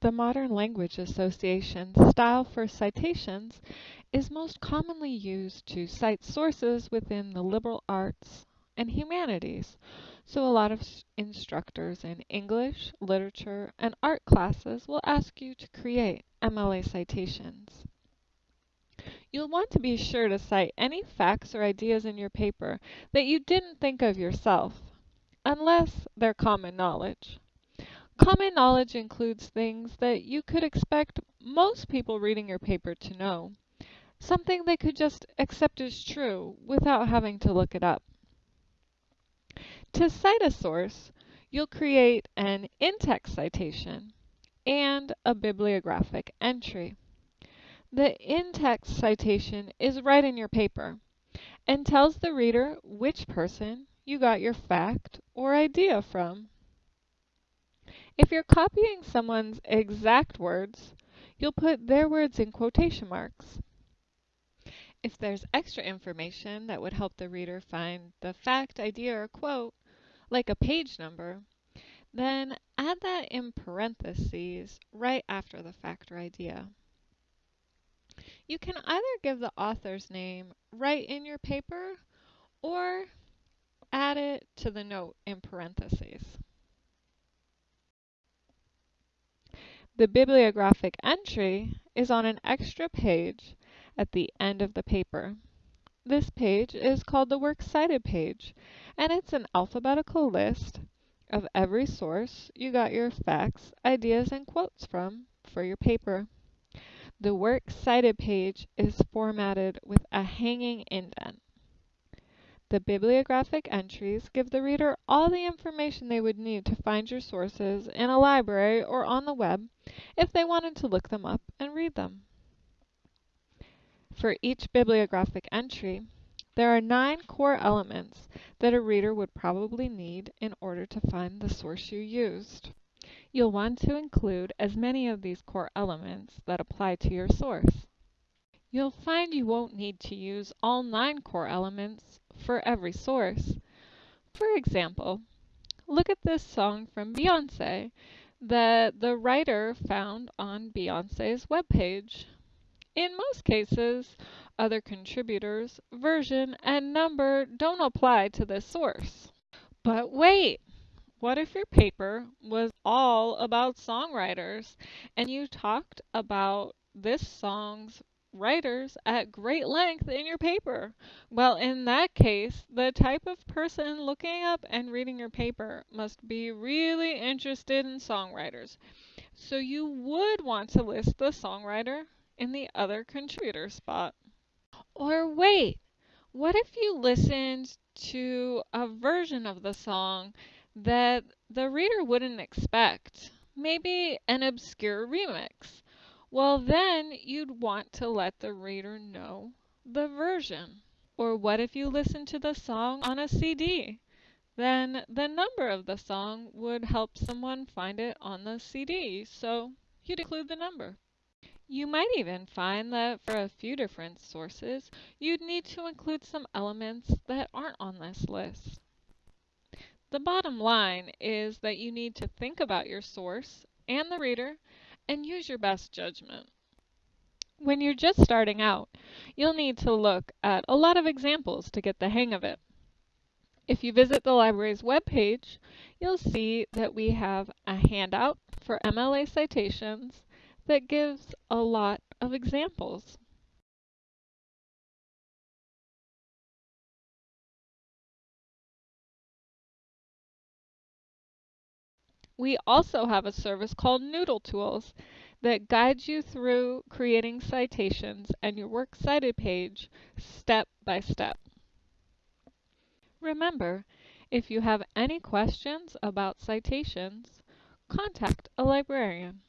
the Modern Language Association style for citations is most commonly used to cite sources within the liberal arts and humanities. So a lot of instructors in English, literature, and art classes will ask you to create MLA citations. You'll want to be sure to cite any facts or ideas in your paper that you didn't think of yourself, unless they're common knowledge. Common knowledge includes things that you could expect most people reading your paper to know, something they could just accept as true without having to look it up. To cite a source, you'll create an in-text citation and a bibliographic entry. The in-text citation is right in your paper and tells the reader which person you got your fact or idea from. If you're copying someone's exact words, you'll put their words in quotation marks. If there's extra information that would help the reader find the fact, idea, or quote, like a page number, then add that in parentheses right after the fact or idea. You can either give the author's name right in your paper or add it to the note in parentheses. The bibliographic entry is on an extra page at the end of the paper. This page is called the Works Cited page, and it's an alphabetical list of every source you got your facts, ideas, and quotes from for your paper. The Works Cited page is formatted with a hanging indent. The bibliographic entries give the reader all the information they would need to find your sources in a library or on the web if they wanted to look them up and read them. For each bibliographic entry, there are nine core elements that a reader would probably need in order to find the source you used. You'll want to include as many of these core elements that apply to your source. You'll find you won't need to use all nine core elements for every source. For example, look at this song from Beyonce that the writer found on Beyonce's webpage. In most cases, other contributors, version, and number don't apply to this source. But wait! What if your paper was all about songwriters and you talked about this song's writers at great length in your paper? Well, in that case, the type of person looking up and reading your paper must be really interested in songwriters. So you would want to list the songwriter in the other contributor spot. Or wait, what if you listened to a version of the song that the reader wouldn't expect? Maybe an obscure remix. Well, then you'd want to let the reader know the version. Or what if you listened to the song on a CD? Then the number of the song would help someone find it on the CD, so you'd include the number. You might even find that for a few different sources, you'd need to include some elements that aren't on this list. The bottom line is that you need to think about your source and the reader and use your best judgment. When you're just starting out, you'll need to look at a lot of examples to get the hang of it. If you visit the library's webpage, you'll see that we have a handout for MLA citations that gives a lot of examples. We also have a service called Noodle Tools that guides you through creating citations and your Works Cited page step by step. Remember, if you have any questions about citations, contact a librarian.